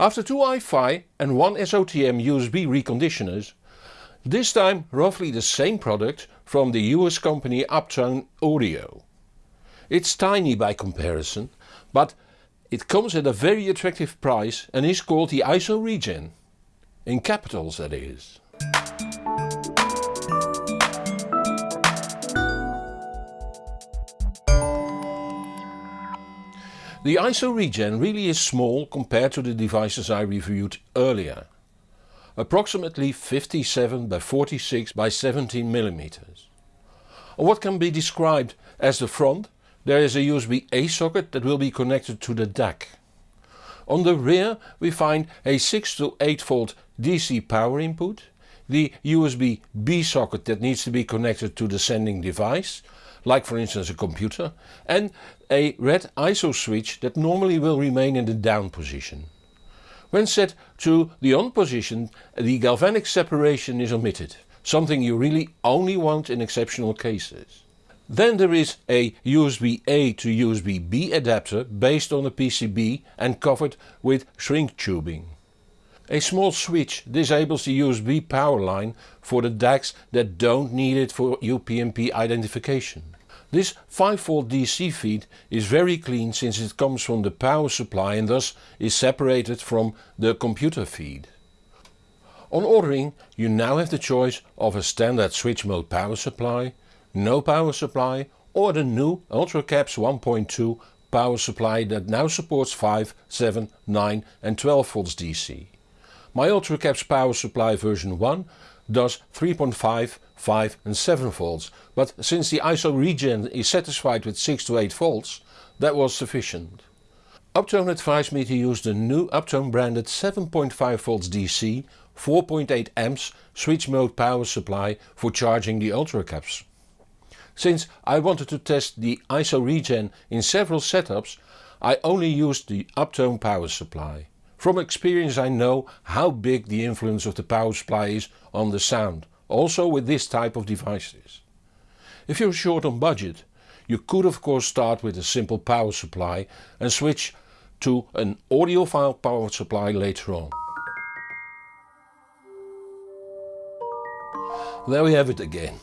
After two iFi and one SOTM USB reconditioners, this time roughly the same product from the US company Uptone Audio. It's tiny by comparison, but it comes at a very attractive price and is called the ISO Regen. In capitals that is. The ISO Regen really is small compared to the devices I reviewed earlier. Approximately 57 by 46 by 17 mm. On what can be described as the front there is a USB-A socket that will be connected to the DAC. On the rear we find a 6 to 8 volt DC power input, the USB-B socket that needs to be connected to the sending device like for instance a computer, and a red ISO switch that normally will remain in the down position. When set to the on position the galvanic separation is omitted, something you really only want in exceptional cases. Then there is a USB-A to USB-B adapter based on a PCB and covered with shrink tubing. A small switch disables the USB power line for the DACs that don't need it for UPnP identification. This 5V DC feed is very clean since it comes from the power supply and thus is separated from the computer feed. On ordering you now have the choice of a standard switch mode power supply, no power supply or the new UltraCaps 1.2 power supply that now supports 5, 7, 9 and 12 volts DC. My UltraCaps power supply version 1 does 3.5, 5 and 7 volts, but since the ISO Regen is satisfied with 6 to 8 volts, that was sufficient. Uptone advised me to use the new Uptone branded 7.5 volts DC 4.8 amps switch mode power supply for charging the UltraCaps. Since I wanted to test the ISO Regen in several setups, I only used the Uptone power supply. From experience I know how big the influence of the power supply is on the sound, also with this type of devices. If you're short on budget, you could of course start with a simple power supply and switch to an audiophile power supply later on. There we have it again.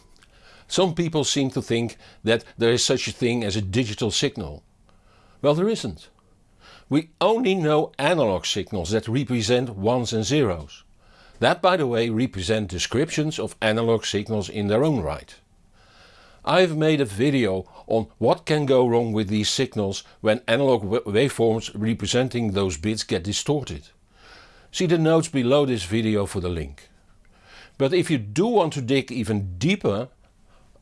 Some people seem to think that there is such a thing as a digital signal. Well there isn't. We only know analog signals that represent ones and zeros. That by the way represent descriptions of analog signals in their own right. I've made a video on what can go wrong with these signals when analog waveforms representing those bits get distorted. See the notes below this video for the link. But if you do want to dig even deeper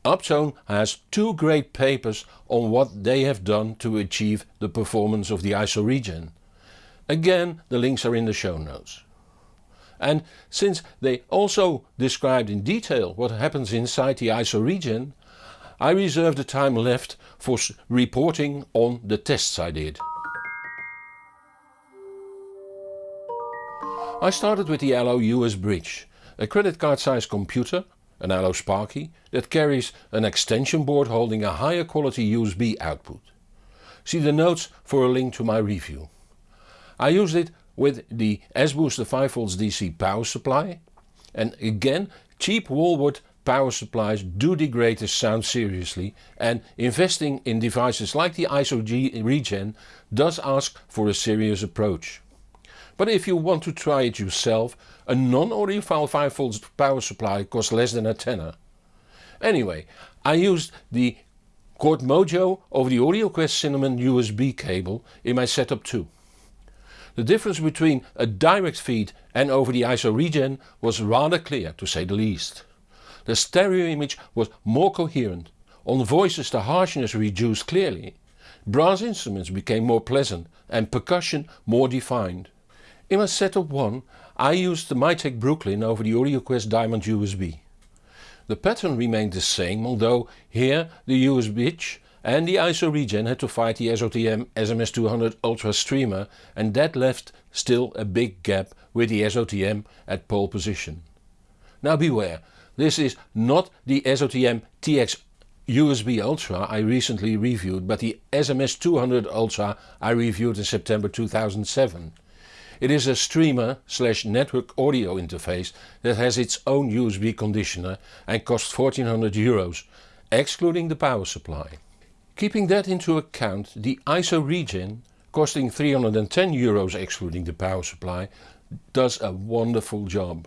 Uptone has two great papers on what they have done to achieve the performance of the ISO Regen. Again the links are in the show notes. And since they also described in detail what happens inside the ISO Regen, I reserve the time left for reporting on the tests I did. I started with the Allo US Bridge, a credit card sized computer an Allo Sparky, that carries an extension board holding a higher quality USB output. See the notes for a link to my review. I used it with the S-Booster 5V DC power supply and again cheap wallboard power supplies do degrade the sound seriously and investing in devices like the ISO G Regen does ask for a serious approach. But if you want to try it yourself, a non-audiophile 5V power supply costs less than a tenner. Anyway, I used the Chord Mojo over the AudioQuest Cinnamon USB cable in my setup too. The difference between a direct feed and over the ISO Regen was rather clear to say the least. The stereo image was more coherent, on voices the harshness reduced clearly, brass instruments became more pleasant and percussion more defined. In my setup 1 I used the Mytek Brooklyn over the AudioQuest Diamond USB. The pattern remained the same although here the USB and the ISO Regen had to fight the SOTM SMS200 Ultra Streamer and that left still a big gap with the SOTM at pole position. Now beware, this is not the SOTM TX USB Ultra I recently reviewed but the SMS200 Ultra I reviewed in September 2007. It is a streamer slash network audio interface that has its own USB conditioner and costs 1400 euros, excluding the power supply. Keeping that into account, the ISO Regen, costing 310 euros excluding the power supply, does a wonderful job.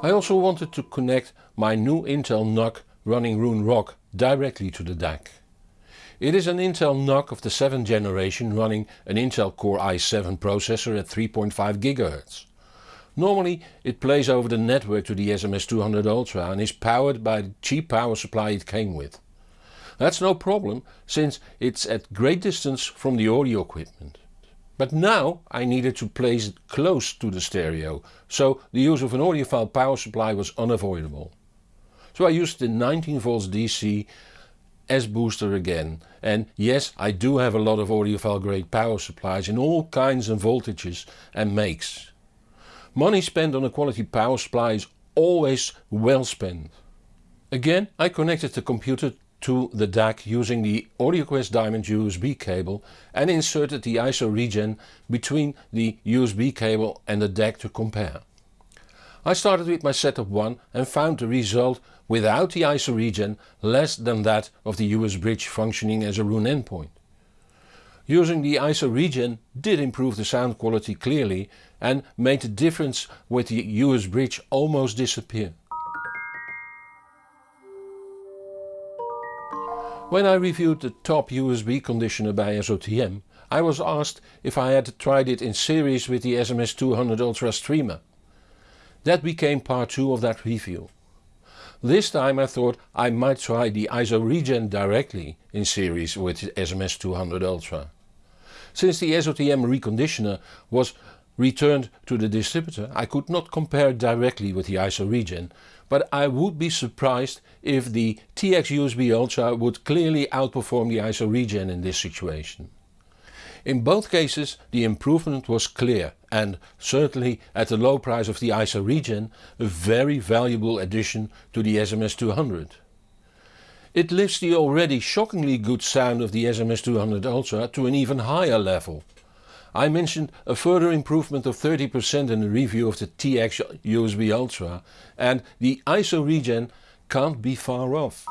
I also wanted to connect my new Intel NUC running Roon Rock directly to the DAC. It is an Intel NUC of the 7th generation running an Intel Core i7 processor at 3.5 GHz. Normally it plays over the network to the SMS200 Ultra and is powered by the cheap power supply it came with. That's no problem since it's at great distance from the audio equipment. But now I needed to place it close to the stereo, so the use of an audiophile power supply was unavoidable. So I used the 19 volts DC S-booster again and yes I do have a lot of audiophile grade power supplies in all kinds of voltages and makes. Money spent on a quality power supply is always well spent. Again I connected the computer to the DAC using the AudioQuest Diamond USB cable and inserted the ISO regen between the USB cable and the DAC to compare. I started with my setup 1 and found the result without the ISO regen less than that of the US bridge functioning as a Roon endpoint. Using the ISO regen did improve the sound quality clearly and made the difference with the US bridge almost disappear. When I reviewed the top USB conditioner by SOTM, I was asked if I had tried it in series with the SMS200 Ultra Streamer. That became part 2 of that review. This time I thought I might try the ISO Regen directly in series with the SMS200 Ultra. Since the SOTM reconditioner was returned to the distributor I could not compare directly with the ISO Regen but I would be surprised if the TX USB Ultra would clearly outperform the ISO Regen in this situation. In both cases the improvement was clear and certainly at the low price of the ISO Regen a very valuable addition to the SMS200. It lifts the already shockingly good sound of the SMS200 Ultra to an even higher level I mentioned a further improvement of 30% in the review of the TX USB Ultra and the ISO regen can't be far off.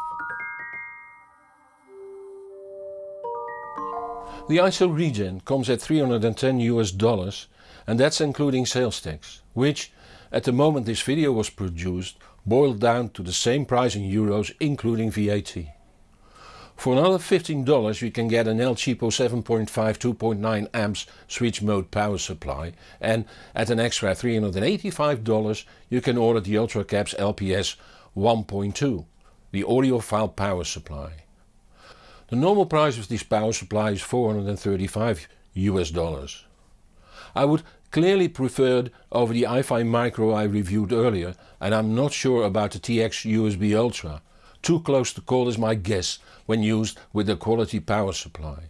The ISO regen comes at 310 US dollars and that's including sales tax, which at the moment this video was produced boiled down to the same price in euros including VAT. For another $15 you can get an El Cheapo 7.5 2.9 amps switch mode power supply and at an extra $385 you can order the UltraCaps LPS 1.2, the audiophile power supply. The normal price of this power supply is 435 US dollars. I would clearly preferred over the iFi Micro I reviewed earlier and I'm not sure about the TX USB Ultra too close to call is my guess when used with a quality power supply.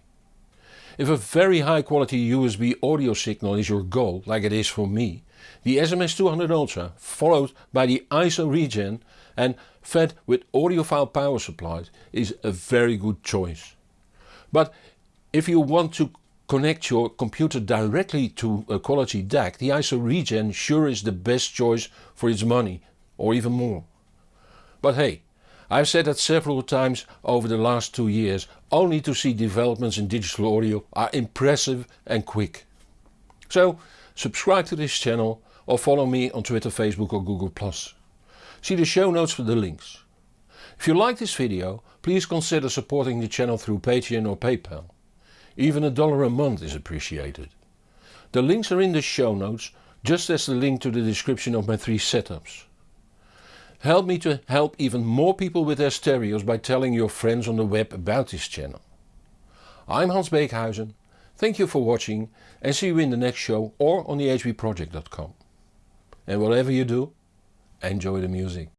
If a very high quality USB audio signal is your goal, like it is for me, the SMS200 Ultra followed by the ISO Regen and fed with audiophile power supplies is a very good choice. But if you want to connect your computer directly to a quality DAC, the ISO Regen sure is the best choice for its money or even more. But hey, I've said that several times over the last two years, only to see developments in digital audio are impressive and quick. So subscribe to this channel or follow me on Twitter, Facebook or Google+. See the show notes for the links. If you like this video, please consider supporting the channel through Patreon or PayPal. Even a dollar a month is appreciated. The links are in the show notes, just as the link to the description of my three setups. Help me to help even more people with their stereos by telling your friends on the web about this channel. I'm Hans Beekhuizen, thank you for watching and see you in the next show or on the hbproject.com. And whatever you do, enjoy the music.